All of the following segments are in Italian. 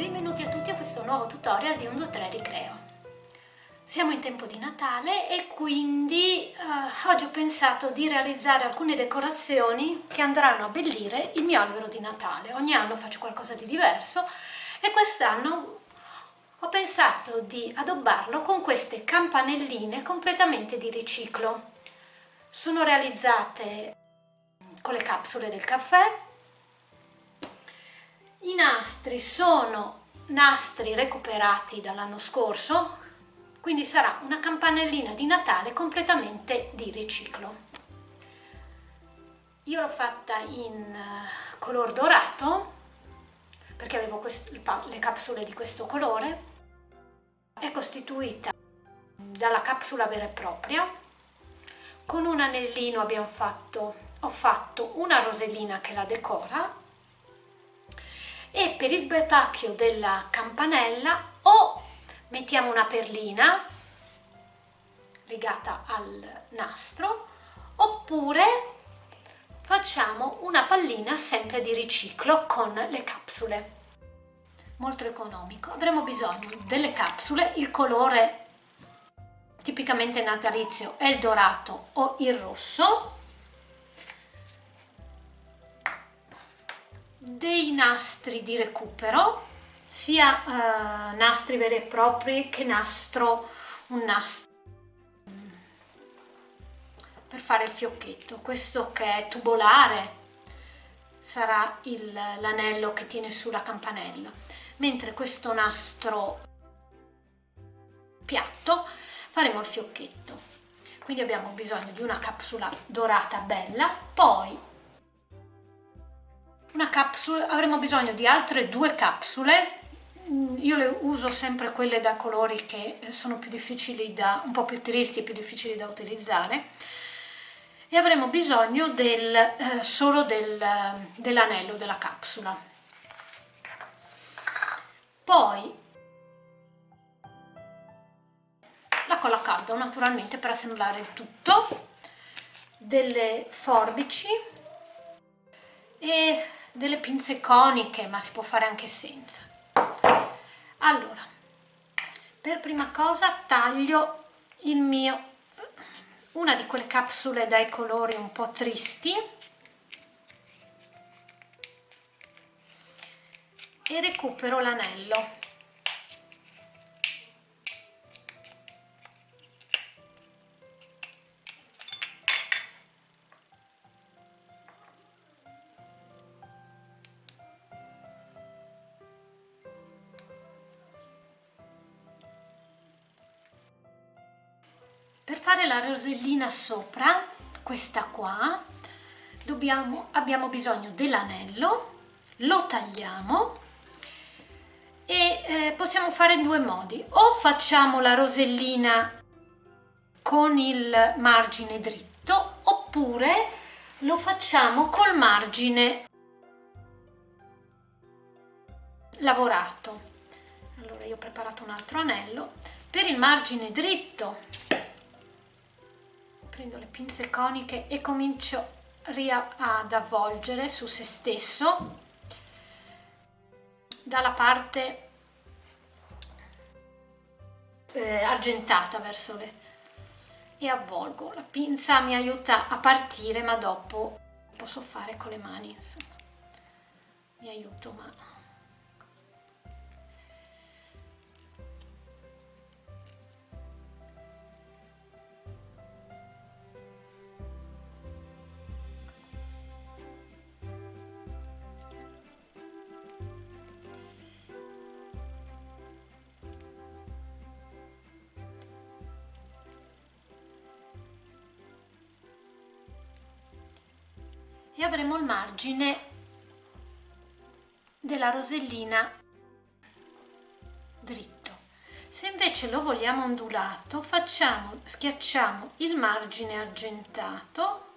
Benvenuti a tutti a questo nuovo tutorial di 123 Ricreo. Siamo in tempo di Natale e quindi uh, oggi ho pensato di realizzare alcune decorazioni che andranno a abbellire il mio albero di Natale. Ogni anno faccio qualcosa di diverso e quest'anno ho pensato di addobbarlo con queste campanelline completamente di riciclo. Sono realizzate con le capsule del caffè i nastri sono nastri recuperati dall'anno scorso, quindi sarà una campanellina di Natale completamente di riciclo. Io l'ho fatta in eh, color dorato, perché avevo le capsule di questo colore, è costituita dalla capsula vera e propria, con un anellino abbiamo fatto, ho fatto una rosellina che la decora e per il batacchio della campanella o mettiamo una perlina legata al nastro oppure facciamo una pallina sempre di riciclo con le capsule. Molto economico. Avremo bisogno delle capsule il colore tipicamente natalizio è il dorato o il rosso dei nastri di recupero sia eh, nastri veri e propri che nastro un nastro per fare il fiocchetto. Questo che è tubolare sarà l'anello che tiene sulla campanella. Mentre questo nastro piatto faremo il fiocchetto. Quindi abbiamo bisogno di una capsula dorata bella poi una capsula, avremo bisogno di altre due capsule. Mm, io le uso sempre quelle da colori che sono più difficili da un po' più tristi e più difficili da utilizzare. E avremo bisogno del, eh, solo del, dell'anello della capsula. Poi la colla calda naturalmente per assemblare il tutto delle forbici e delle pinze coniche ma si può fare anche senza. Allora per prima cosa taglio il mio una di quelle capsule dai colori un po' tristi e recupero l'anello Rosellina sopra, questa qua, dobbiamo, abbiamo bisogno dell'anello, lo tagliamo e eh, possiamo fare in due modi. O facciamo la rosellina con il margine dritto oppure lo facciamo col margine lavorato. Allora io ho preparato un altro anello. Per il margine dritto prendo le pinze coniche e comincio ad avvolgere su se stesso. Dalla parte eh, argentata verso le e avvolgo. La pinza mi aiuta a partire ma dopo posso fare con le mani insomma. Mi aiuto ma e avremo il margine della rosellina dritto. Se invece lo vogliamo ondulato facciamo schiacciamo il margine argentato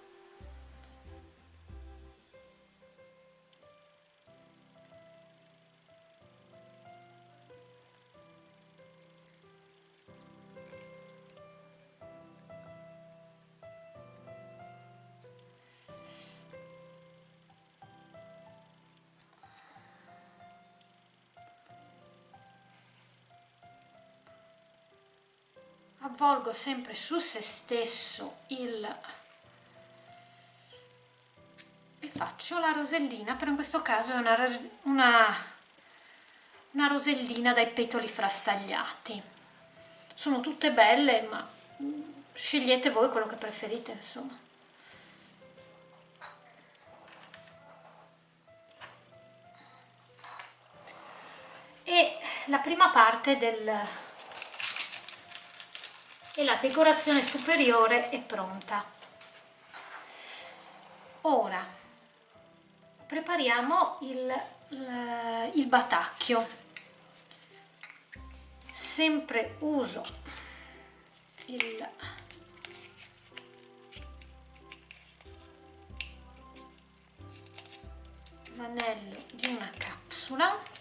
avvolgo sempre su se stesso il e faccio la rosellina però in questo caso è una, una, una rosellina dai petoli frastagliati. Sono tutte belle ma scegliete voi quello che preferite insomma. E la prima parte del e la decorazione superiore è pronta. Ora prepariamo il, il, il batacchio. Sempre uso il l'anello di una capsula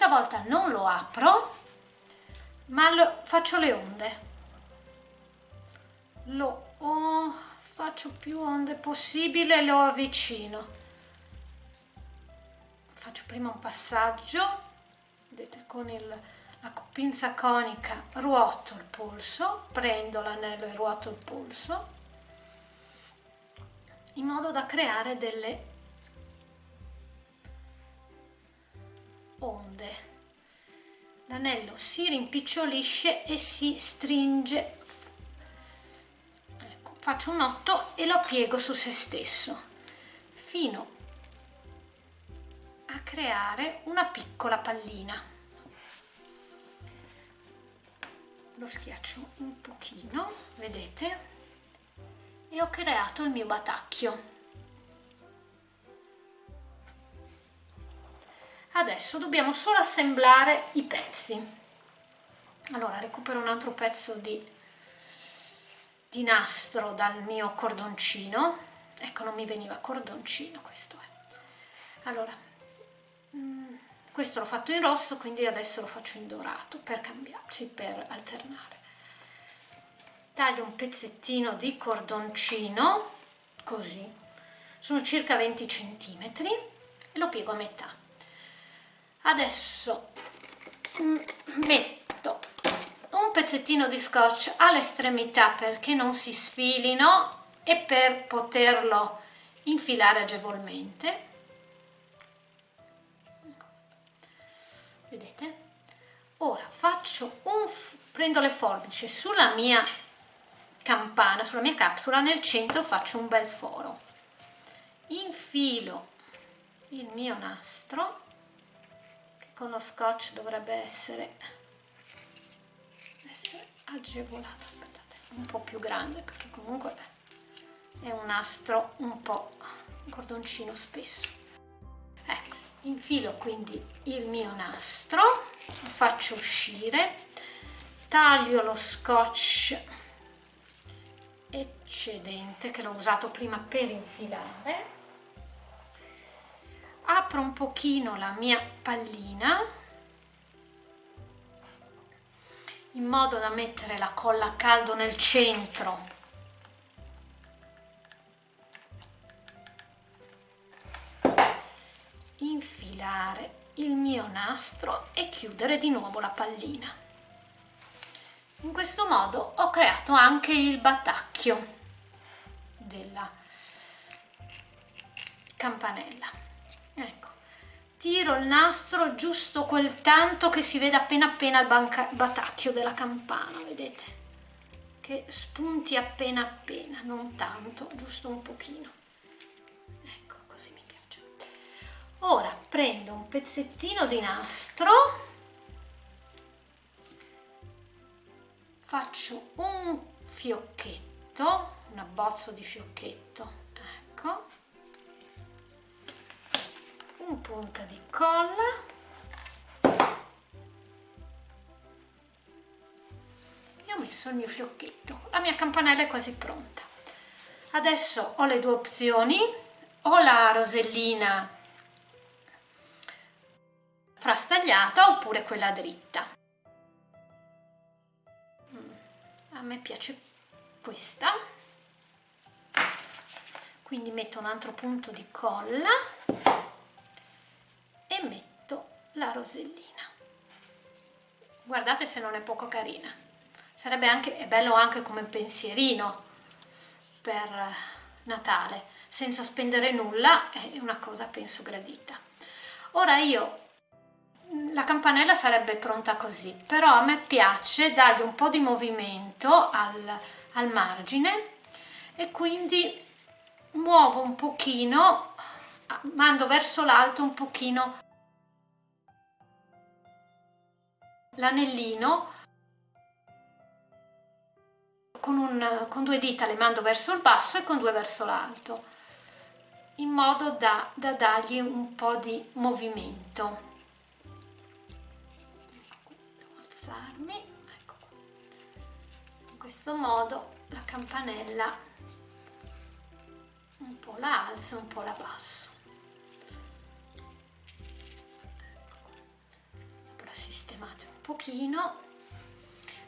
questa volta non lo apro ma lo, faccio le onde. Lo oh, faccio più onde possibile e lo avvicino. Faccio prima un passaggio vedete con il, la pinza conica ruoto il polso prendo l'anello e ruoto il polso in modo da creare delle onde. L'anello si rimpicciolisce e si stringe. Ecco, faccio un notto e lo piego su se stesso fino a creare una piccola pallina. Lo schiaccio un pochino vedete? E ho creato il mio batacchio adesso dobbiamo solo assemblare i pezzi. Allora recupero un altro pezzo di, di nastro dal mio cordoncino. Ecco non mi veniva cordoncino questo è. Allora mm, questo l'ho fatto in rosso quindi adesso lo faccio in dorato per cambiarci per alternare. Taglio un pezzettino di cordoncino così. Sono circa 20 centimetri e lo piego a metà adesso metto un pezzettino di scotch all'estremità perché non si sfilino e per poterlo infilare agevolmente. Vedete? Ora faccio un prendo le forbici sulla mia campana sulla mia capsula nel centro faccio un bel foro. Infilo il mio nastro con lo scotch dovrebbe essere, essere agevolato. Aspettate un po' più grande perché comunque è un nastro un po' un cordoncino spesso. Ecco infilo quindi il mio nastro lo faccio uscire taglio lo scotch eccedente che l'ho usato prima per infilare apro un pochino la mia pallina in modo da mettere la colla a caldo nel centro. Infilare il mio nastro e chiudere di nuovo la pallina. In questo modo ho creato anche il battacchio della campanella tiro il nastro giusto quel tanto che si vede appena appena il batacchio della campana vedete? Che spunti appena appena non tanto giusto un pochino. Ecco così mi piace. Ora prendo un pezzettino di nastro. Faccio un fiocchetto un abbozzo di fiocchetto ecco un punta di colla. E ho messo il mio fiocchetto. La mia campanella è quasi pronta. Adesso ho le due opzioni. O la rosellina frastagliata oppure quella dritta. Mm, a me piace questa. Quindi metto un altro punto di colla e metto la rosellina. Guardate se non è poco carina. Sarebbe anche è bello anche come pensierino per Natale. Senza spendere nulla è una cosa penso gradita. Ora io la campanella sarebbe pronta così però a me piace dargli un po' di movimento al, al margine e quindi muovo un pochino mando verso l'alto un pochino. L'anellino. Con, un, con due dita le mando verso il basso e con due verso l'alto in modo da, da dargli un po' di movimento. Devo alzarmi ecco in questo modo la campanella un po' la alzo un po' la basso sistemate un pochino.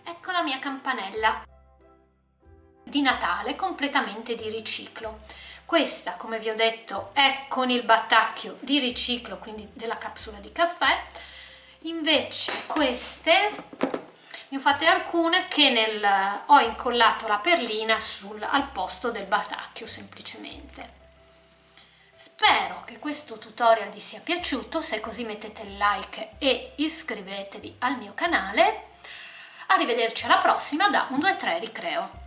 Ecco la mia campanella di Natale completamente di riciclo. Questa come vi ho detto è con il battacchio di riciclo quindi della capsula di caffè. Invece queste ne ho fatte alcune che nel, ho incollato la perlina sul, al posto del batacchio semplicemente spero che questo tutorial vi sia piaciuto. Se così mettete like e iscrivetevi al mio canale. Arrivederci alla prossima da 1 2 3 ricreo